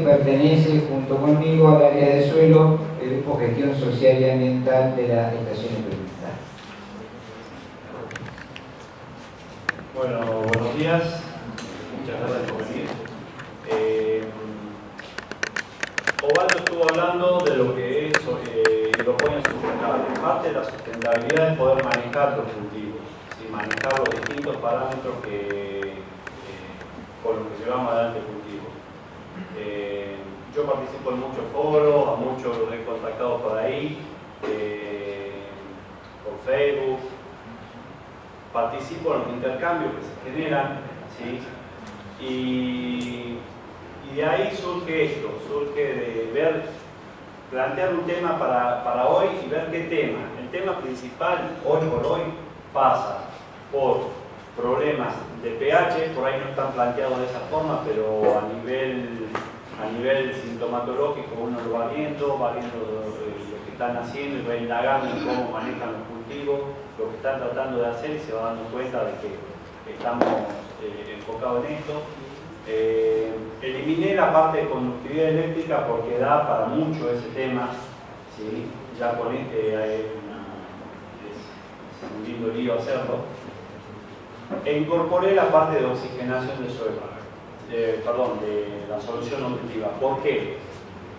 pertenece junto conmigo al área de suelo, el Grupo Gestión Social y Ambiental de la Estación Experimental. Bueno, buenos días. Muchas gracias por venir. Eh, Ovaldo estuvo hablando de lo que es eh, hidroponía sustentable. Parte de la sustentabilidad es poder manejar los cultivos, ¿sí? manejar los distintos parámetros que, eh, con los que llevamos adelante el cultivo. Eh, yo participo en muchos foros, a muchos los he contactado por ahí, eh, por Facebook, participo en los intercambios que se generan, ¿sí? y, y de ahí surge esto, surge de ver, plantear un tema para, para hoy y ver qué tema. El tema principal, hoy por hoy, pasa por problemas de pH, por ahí no están planteados de esa forma, pero a nivel, a nivel sintomatológico uno lo va viendo, va viendo lo, que están haciendo y va indagando cómo manejan los cultivos, lo que están tratando de hacer y se va dando cuenta de que estamos eh, enfocados en esto. Eh, eliminé la parte de conductividad eléctrica porque da para mucho ese tema, ¿sí? ya con este hay es un lindo lío hacerlo e incorporé la parte de oxigenación del suelo, eh, perdón, de la solución nutritiva. ¿Por qué?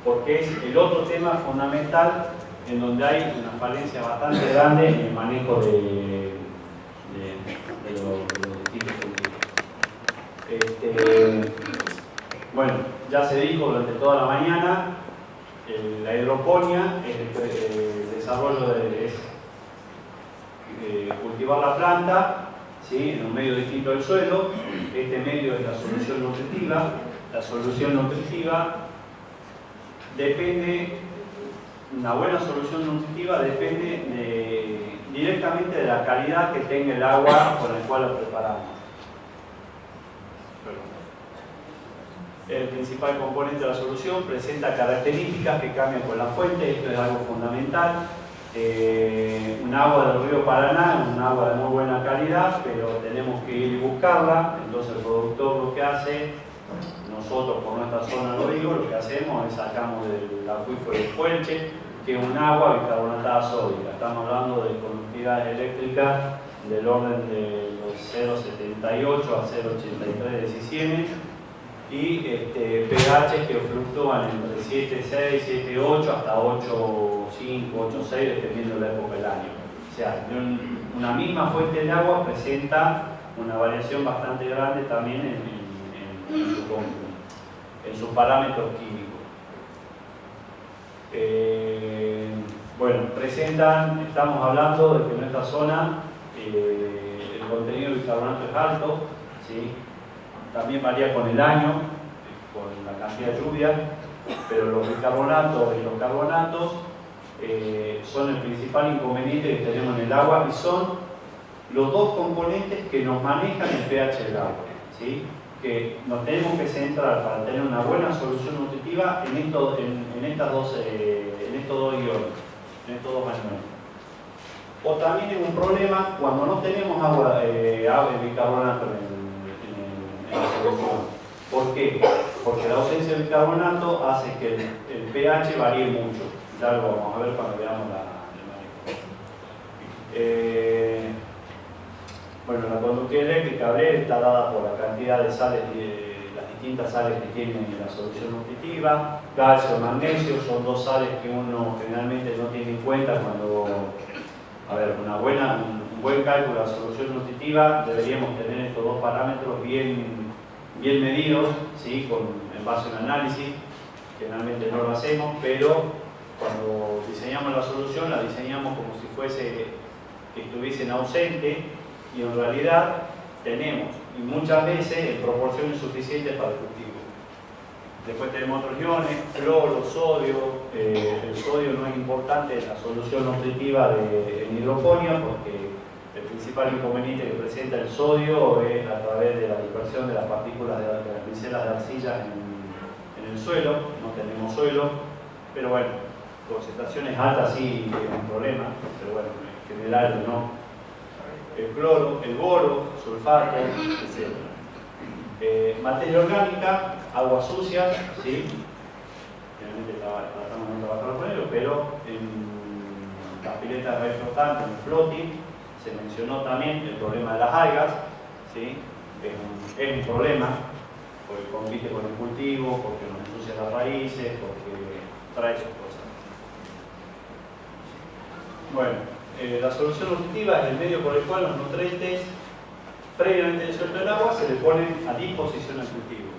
Porque es el otro tema fundamental en donde hay una falencia bastante grande en el manejo de, los, de. Este, bueno, ya se dijo durante toda la mañana, la hidroponía, el, el desarrollo de, eh, cultivar la planta en un medio distinto del suelo. Este medio es la solución nutritiva. La solución nutritiva depende, una buena solución nutritiva depende de, directamente de la calidad que tenga el agua con el cual la preparamos. El principal componente de la solución presenta características que cambian con la fuente, esto es algo fundamental eh, un agua del río Paraná, un agua de muy buena calidad, pero tenemos que ir y buscarla, entonces el productor lo que hace, nosotros por nuestra zona lo digo, lo que hacemos es sacamos del acuífero de Fuelche, que es un agua bicarbonatada sódica, estamos hablando de conductividades eléctricas del orden de los 0,78 a 0,83 de y este, pH que fluctúan entre 7,6, 7,8 hasta 8,5, 8,6 dependiendo de la época del año. O sea, una misma fuente de agua presenta una variación bastante grande también en, en, en, su, en sus parámetros químicos. Eh, bueno, presentan, estamos hablando de que en nuestra zona eh, el contenido de bicarbonato es alto, ¿sí? También varía con el año, con la cantidad de lluvia, pero los bicarbonatos y los carbonatos eh, son el principal inconveniente que tenemos en el agua y son los dos componentes que nos manejan el pH del agua. ¿sí? Que nos tenemos que centrar para tener una buena solución nutritiva en, esto, en, en estas dos, eh, en estos dos iones, en estos dos elementos. O también es un problema cuando no tenemos agua, eh, bicarbonato en el ¿Por qué? Porque la ausencia de bicarbonato hace que el, pH varíe mucho. Ya lo vamos a ver cuando veamos la, el manejo. Eh, bueno, la conductividad eléctrica B está dada por la cantidad de sales, las distintas sales que tiene la solución nutritiva. Calcio, magnesio son dos sales que uno generalmente no tiene en cuenta cuando, a ver, una buena, un buen cálculo de la solución nutritiva deberíamos tener estos dos parámetros bien bien medidos, ¿sí? Con, en base a un análisis, generalmente no lo hacemos, pero cuando diseñamos la solución la diseñamos como si fuese que estuviesen ausentes y en realidad tenemos, y muchas veces en proporciones suficientes para el cultivo. Después tenemos otros iones, cloro, sodio, eh, el sodio no es importante en la solución nutritiva de, en hidroponía porque principal inconveniente que presenta el sodio es a través de la dispersión de las partículas de, las micelas de arcilla en, el suelo, no tenemos suelo, pero bueno, concentraciones altas sí es un problema, pero bueno, en general no. El cloro, el boro, sulfato, etc. Eh, materia orgánica, aguas sucias, ¿sí? generalmente tratamos de trabajar con ellos, pero en la pileta de reflotante, en el floating, se mencionó también el problema de las algas, ¿sí? es, un, un problema, porque compite con el cultivo, porque nos ensucia las raíces, porque trae sus cosas. Bueno, eh, la solución nutritiva es el medio por el cual los nutrientes previamente disueltos en agua se le ponen a disposición al cultivo.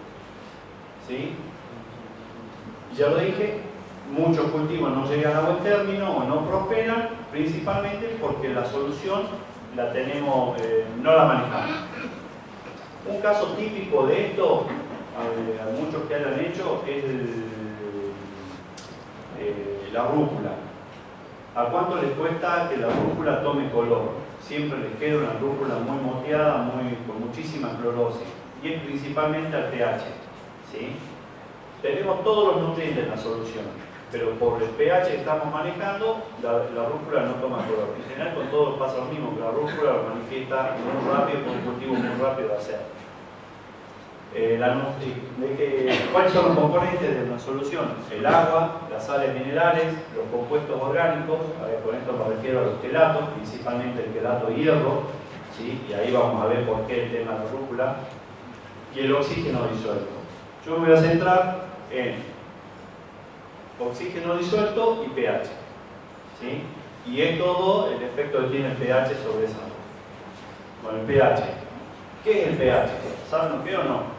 ¿Sí? Ya lo dije, muchos cultivos no llegan a buen término o no prosperan, principalmente porque la solución la tenemos, eh, no la manejamos. Un caso típico de esto, eh, a, muchos que hayan hecho, es eh, la rúcula. ¿A cuánto les cuesta que la rúcula tome color? Siempre les queda una rúcula muy moteada, muy, con muchísima clorosis. Y es principalmente al pH. ¿sí? Tenemos todos los nutrientes en la solución, pero por el pH que estamos manejando, la, rúcula no toma color. En general con todos pasa lo mismo, que la rúcula lo manifiesta muy rápido, con un cultivo muy rápido de hacer. Eh, ¿Cuáles son los componentes de una solución? El agua, las sales minerales, los compuestos orgánicos, con esto me refiero a los quelatos, principalmente el quelato hierro, ¿sí? y ahí vamos a ver por qué el tema de la rúcula, y el oxígeno disuelto. Yo me voy a centrar en oxígeno disuelto y pH. ¿sí? Y es todo el efecto que tiene el pH sobre esa. Bueno, el pH. ¿Qué es el pH? ¿Saben lo que o no?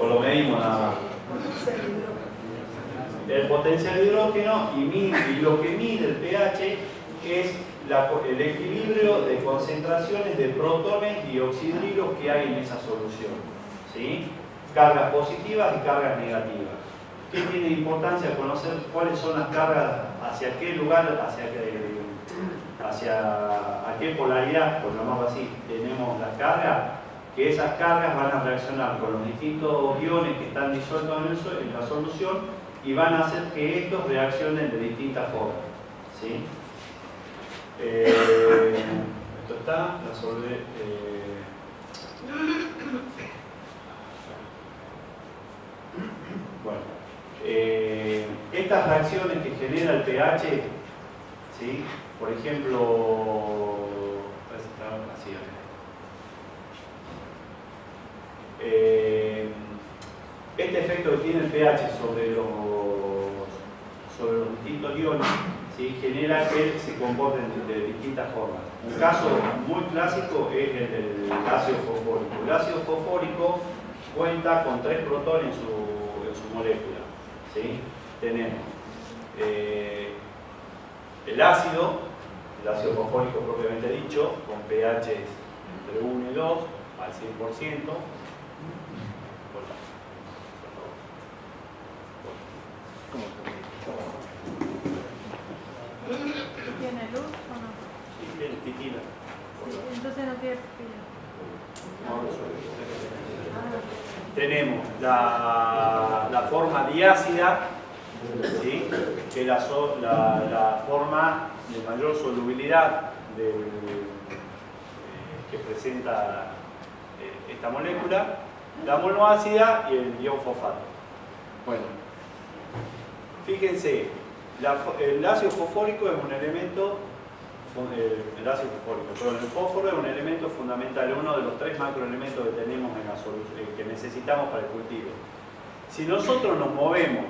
o lo medimos nada más. El potencial hidrógeno y, lo que mide el pH es el equilibrio de concentraciones de protones y oxidrilos que hay en esa solución. ¿sí? Cargas positivas y cargas negativas. ¿Qué tiene importancia conocer cuáles son las cargas, hacia qué lugar, hacia qué, hacia a qué polaridad, por llamarlo así, tenemos las cargas? que esas cargas van a reaccionar con los distintos iones que están disueltos en, la solución y van a hacer que estos reaccionen de distintas formas. ¿sí? Eh, esto está, la solve, eh, bueno, eh, estas reacciones que genera el pH, ¿sí? por ejemplo, eh, este efecto que tiene el pH sobre los, sobre los distintos iones genera que se comporten de, distintas formas. Un caso muy clásico es el del ácido fosfórico. El ácido fosfórico cuenta con tres protones en su. Tenemos eh, el ácido, el ácido fosfórico propiamente dicho, con pH entre 1 y 2 al 100%, ¿Tiene luz o no? Sí, tiene piquila. Entonces no tiene pila. Tenemos la, la, forma diácida, ¿sí? que es la, la, la, forma de mayor solubilidad de, que presenta eh, esta molécula, la monoácida y el ion fosfato. Bueno, fíjense, el ácido fosfórico es un elemento, el ácido fosfórico, pero el fósforo es un elemento fundamental, uno de los tres macroelementos que tenemos en la eh, que necesitamos para el cultivo. Si nosotros nos movemos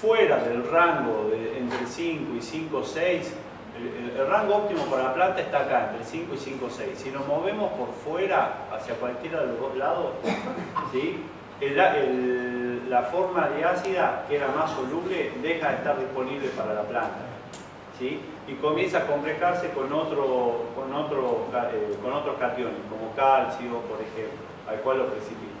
fuera del rango entre 5 y 5, 6, el, rango óptimo para la planta está acá, entre 5 y 5, 6. Si nos movemos por fuera, hacia cualquiera de los dos lados, la forma de ácida, que era más soluble, deja de estar disponible para la planta. Y comienza a complejarse con, eh, con otros cationes, como calcio, por ejemplo, al cual lo precipita.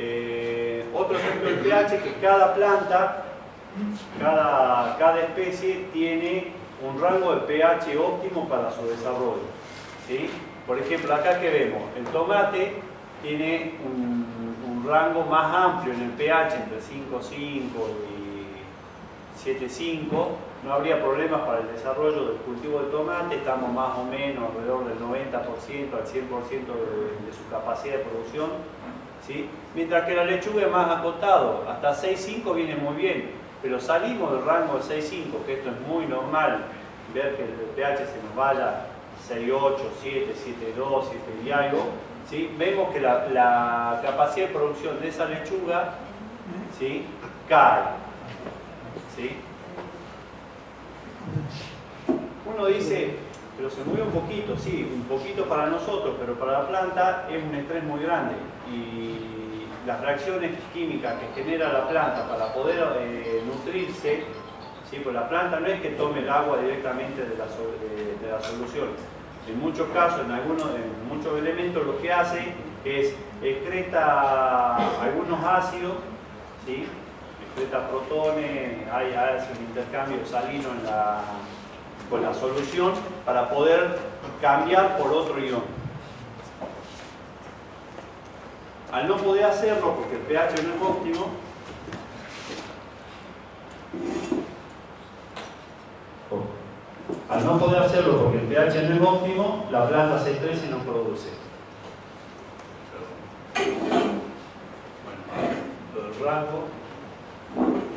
Eh, otro ejemplo del pH que cada planta cada, especie tiene un rango de pH óptimo para su desarrollo. ¿sí? Por ejemplo, acá que vemos, el tomate tiene un, rango más amplio en el pH entre 5,5 y 7,5. No habría problemas para el desarrollo del cultivo de tomate, estamos más o menos alrededor del 90% al 100% de, de su capacidad de producción mientras que la lechuga es más acotado, hasta 6,5 viene muy bien, pero salimos del rango de 6,5, que esto es muy normal, ver que el pH se nos vaya 6,8, 7, 7,2, 7 y algo, vemos que la, capacidad de producción de esa lechuga cae. Uno dice, pero se mueve un poquito, sí, un poquito para nosotros, pero para la planta es un estrés muy grande. Y las reacciones químicas que genera la planta para poder eh, nutrirse, ¿sí? pues la planta no es que tome el agua directamente de la, de, la solución. En muchos casos, en, algunos, en muchos elementos, lo que hace es excreta algunos ácidos, ¿sí? excreta protones, hay, hay un intercambio salino en la, con la solución para poder cambiar por otro ion. Al no poder hacerlo porque el pH no es óptimo, al no poder hacerlo porque el pH no es óptimo, la planta se estresa y no produce. Bueno, el rango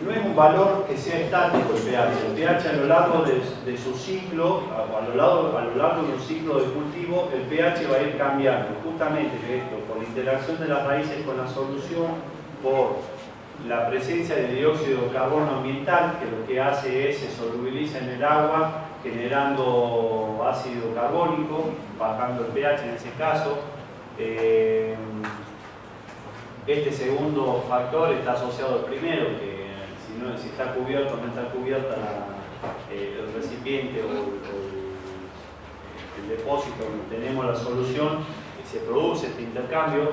no es un valor que sea estático el pH. El pH a lo largo de, su ciclo, a, lo largo, a de un ciclo de cultivo, el pH va a ir cambiando. Justamente esto, por la interacción de las raíces con la solución, por la presencia de dióxido de carbono ambiental, que lo que hace es se solubiliza en el agua, generando ácido carbónico, bajando el pH en ese caso. Eh, este segundo factor está asociado al primero, que si, está cubierto o no está cubierta eh, el recipiente o, el, depósito donde tenemos la solución, se produce este intercambio,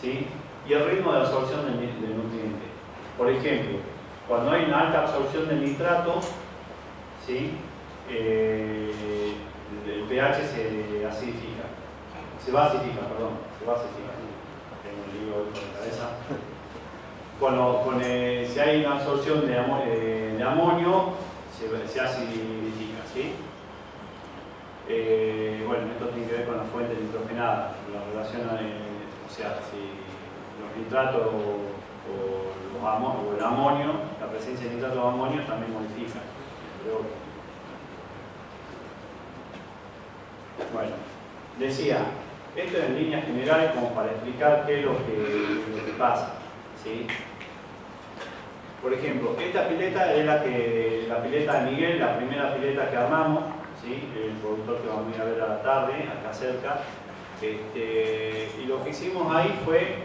¿sí? y el ritmo de absorción del, nutriente. Por ejemplo, cuando hay una alta absorción de nitrato, ¿sí? Eh, el pH se acidifica, se basifica, perdón, se basifica. Tengo un lío con la cabeza con si hay una absorción de, eh, amonio, se, se acidifica, ¿sí? Eh, bueno, esto tiene que ver con la fuente nitrogenada, la relación, o sea, si los nitratos o, el amonio, la presencia de nitratos de amonio también modifica. Bueno, decía, esto en líneas generales como para explicar qué es lo que, lo que pasa. ¿sí? Por ejemplo, esta pileta es la, que, la pileta de Miguel, la primera pileta que armamos, ¿sí? el productor que vamos a ir a ver a la tarde, acá cerca. Este, y lo que hicimos ahí fue,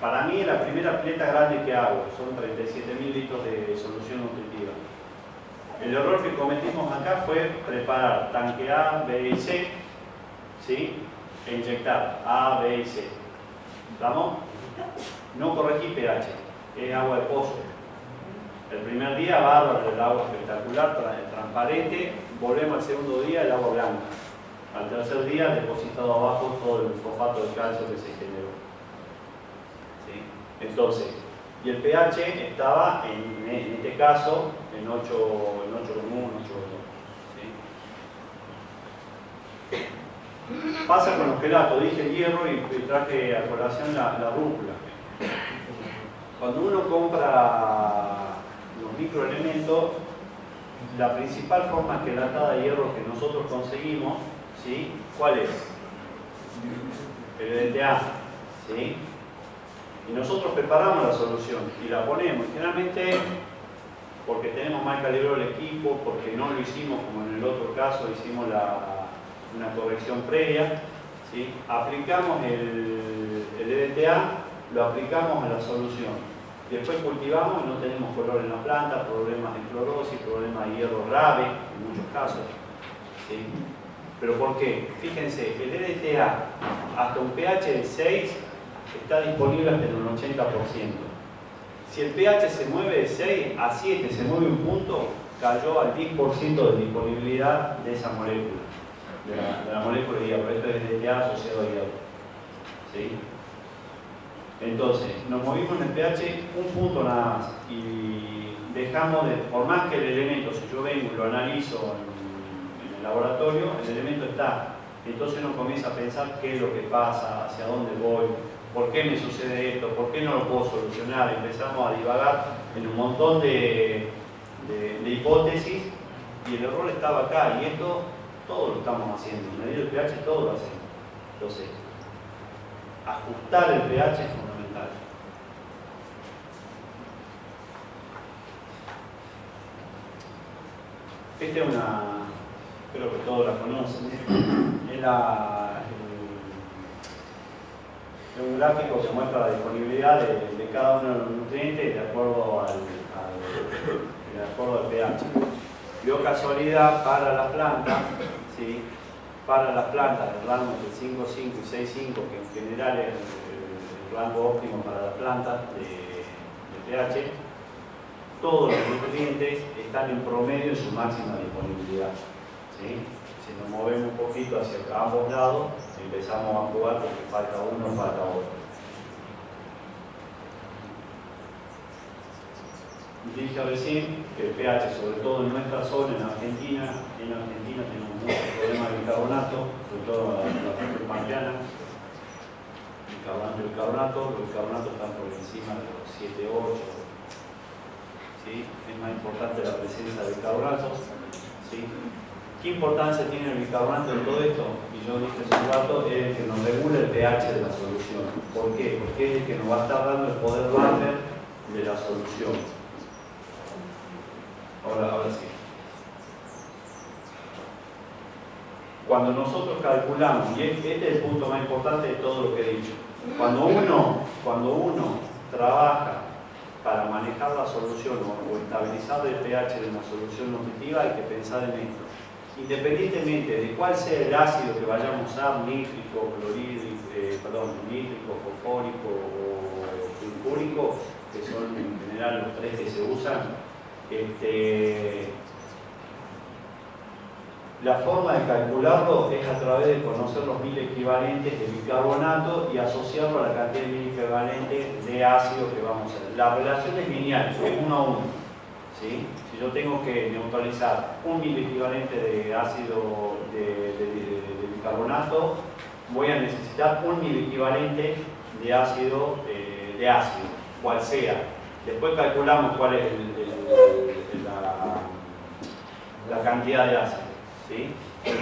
para mí, la primera pileta grande que hago, son 37.000 litros de solución nutritiva. El error que cometimos acá fue preparar tanque A, B y C, ¿sí? e inyectar A, B y C. ¿Estamos? No corregí pH es agua de pozo. El primer día bárbaro, el agua espectacular, transparente, volvemos al segundo día el agua blanca. Al tercer día depositado abajo todo el fosfato de calcio que se generó. Entonces, y el pH estaba en, este caso en 8, en 8 común, 8 Pasa con los quelatos, dije el hierro y, traje a colación la, la rúcula. Cuando uno compra los microelementos, la principal forma quelatada de hierro que nosotros conseguimos, ¿sí? ¿cuál es? El DTA, ¿sí? Y nosotros preparamos la solución y la ponemos. Generalmente porque tenemos mal calibrado el equipo, porque no lo hicimos como en el otro caso, hicimos una corrección previa, ¿sí? aplicamos el, el EDTA, lo aplicamos a la solución Después cultivamos y no tenemos color en la planta, problemas de clorosis, problemas de hierro grave, en muchos casos. ¿Pero por qué? Fíjense, el EDTA hasta un pH de 6 está disponible hasta el 80%. Si el pH se mueve de 6 a 7, se mueve un punto, cayó al 10% de disponibilidad de esa molécula, de la, molécula de hierro. Esto es EDTA asociado a hierro. ¿Sí? Entonces, nos movimos en el pH un punto nada más y dejamos de, por más que el elemento, si yo vengo y lo analizo en, el laboratorio, el elemento está Entonces uno comienza a pensar qué es lo que pasa, hacia dónde voy, por qué me sucede esto, por qué no lo puedo solucionar. Empezamos a divagar en un montón de, de hipótesis y el error estaba acá. Y esto todo lo estamos haciendo. Medir el pH todo lo hacemos. Entonces, ajustar el pH es fundamental. Esta es una, creo que todos la conocen, es la, el, un gráfico que muestra la disponibilidad de, cada uno de los nutrientes de acuerdo al, de acuerdo al pH. Dio casualidad para la planta, ¿sí? para las plantas del rango de 5,5 y 6,5, que en general es el, rango óptimo para las plantas de, pH, todos los nutrientes están en promedio en su máxima disponibilidad. Si nos movemos un poquito hacia ambos lados, empezamos a jugar porque falta uno, falta otro. Dije recién que el pH, sobre todo en nuestra zona, en Argentina, en Argentina tenemos muchos problemas de bicarbonato, sobre todo en la parte pampeana. El bicarbonato, los bicarbonatos están por encima de los 7, 8. Es más importante la presencia de bicarbonatos. ¿sí? ¿Qué importancia tiene el bicarbonato en todo esto? Y yo dije hace un rato, es el que nos regula el pH de la solución. ¿Por qué? Porque es el que nos va a estar dando el poder Barber de la solución. Ahora, ahora sí. Cuando nosotros calculamos, y este es el punto más importante de todo lo que he dicho, cuando uno, cuando uno trabaja para manejar la solución o, estabilizar el pH de una solución nutritiva, hay que pensar en esto. Independientemente de cuál sea el ácido que vayamos a usar, nítrico, clorhídrico, eh, perdón, nítrico, fosfórico o sulfúrico, que son en general los tres que se usan, este, la forma de calcularlo es a través de conocer los mil equivalentes de bicarbonato y asociarlo a la cantidad de mil equivalentes de ácido que vamos a hacer. La relación es lineal, es uno a uno. Si yo tengo que neutralizar un mil equivalente de ácido de, bicarbonato, voy a necesitar un mil equivalente de ácido eh, de ácido, cual sea. Después calculamos cuál es la, cantidad de ácido. ¿Sí?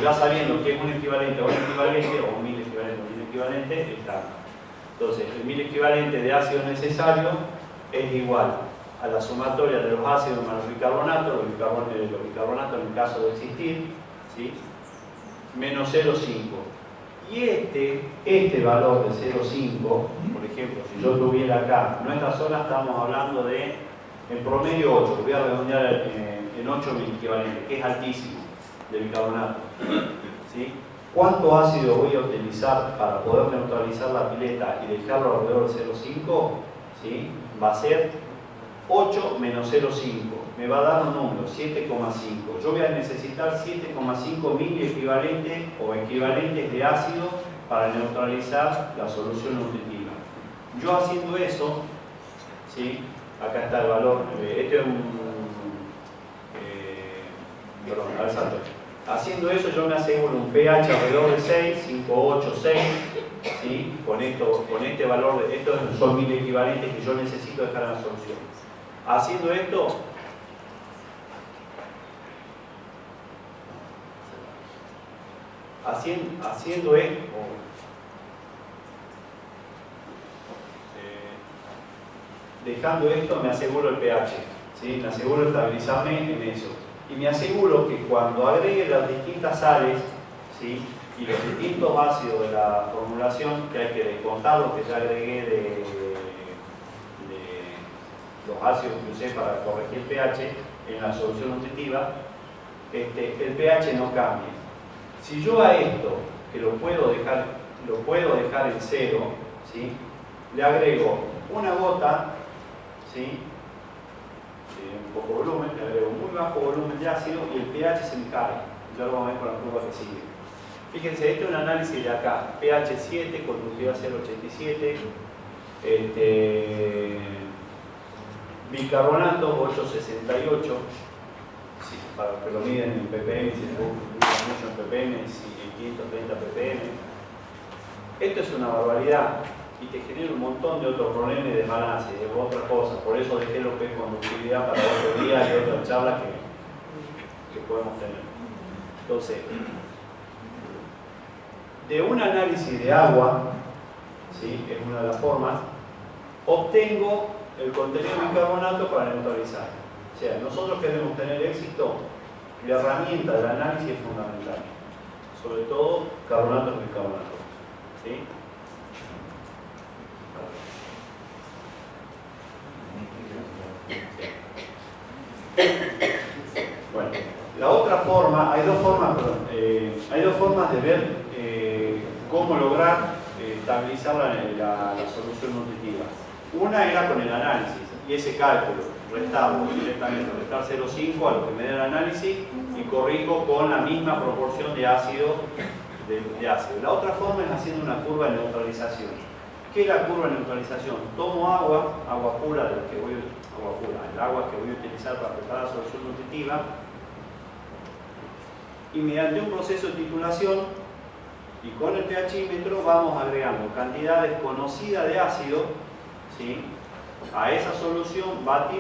Ya sabiendo que es un equivalente a un equivalente, o un mil equivalente a un mil equivalente, está. Entonces, el mil equivalente de ácido necesario es igual a la sumatoria de los ácidos más los bicarbonatos, los bicarbonatos, los bicarbonatos en el caso de existir, menos 0,5. Y este, este valor de 0,5, por ejemplo, si yo tuviera acá, en nuestra zona estamos hablando de, en promedio 8, voy a redondear en, 8 mil equivalentes, que es altísimo, de bicarbonato. ¿sí? ¿Cuánto ácido voy a utilizar para poder neutralizar la pileta y dejarlo alrededor de 0,5? ¿sí? Va a ser 8 menos 0,5 me va a dar un número, 7,5. Yo voy a necesitar 7,5 mil equivalentes o equivalentes de ácido para neutralizar la solución nutritiva. Yo haciendo eso, ¿sí? acá está el valor, este es un... Eh, perdón, a ver, salto. Haciendo eso yo me aseguro un pH alrededor de 6, 5, 8, 6, ¿sí? con, esto, con este valor, de, estos son mil equivalentes que yo necesito dejar en la solución. Haciendo esto, haciendo, haciendo esto, eh, dejando esto me aseguro el pH, ¿sí? me aseguro estabilizarme en eso. Y me aseguro que cuando agregue las distintas sales ¿sí? y los distintos ácidos de la formulación, que hay que descontar lo que ya agregué de, los ácidos que usé para corregir el pH en la solución nutritiva, este, el pH no cambia. Si yo a esto, que lo puedo dejar, lo puedo dejar en cero, ¿sí? le agrego una gota, ¿sí? Un poco volumen, le agrego muy bajo volumen de ácido y el pH se me cae. Ya lo vamos a ver con la curva que sigue. Fíjense, este es un análisis de acá, pH 7, conductividad 0,87, este, bicarbonato 868, para que lo miden en ppm, si mucho en ppm, en 530 ppm. Esto es una barbaridad y te genera un montón de otros problemas de balance de otras cosas. Por eso dejé lo que es conductividad para otro día y otra charla que, que podemos tener. Entonces, de un análisis de agua, ¿sí? es una de las formas, obtengo el contenido de bicarbonato para neutralizar. O sea, nosotros queremos tener éxito, la herramienta del análisis es fundamental. Sobre todo carbonatos y bicarbonatos. ¿sí? Bueno, la otra forma, hay dos formas, eh, hay dos formas de ver eh, cómo lograr eh, estabilizar la, la, la, solución nutritiva. Una era con el análisis, y ese cálculo, restarlo directamente, restar 0,5 a lo que me da el análisis y corrijo con la misma proporción de ácido, de, de ácido. La otra forma es haciendo una curva de neutralización. ¿Qué es la curva de neutralización? Tomo agua, agua pura, del que voy, agua el agua que voy a utilizar para preparar la solución nutritiva, y mediante un proceso de titulación y con el pHímetro vamos agregando cantidades conocidas de ácido ¿sí? a esa solución, batir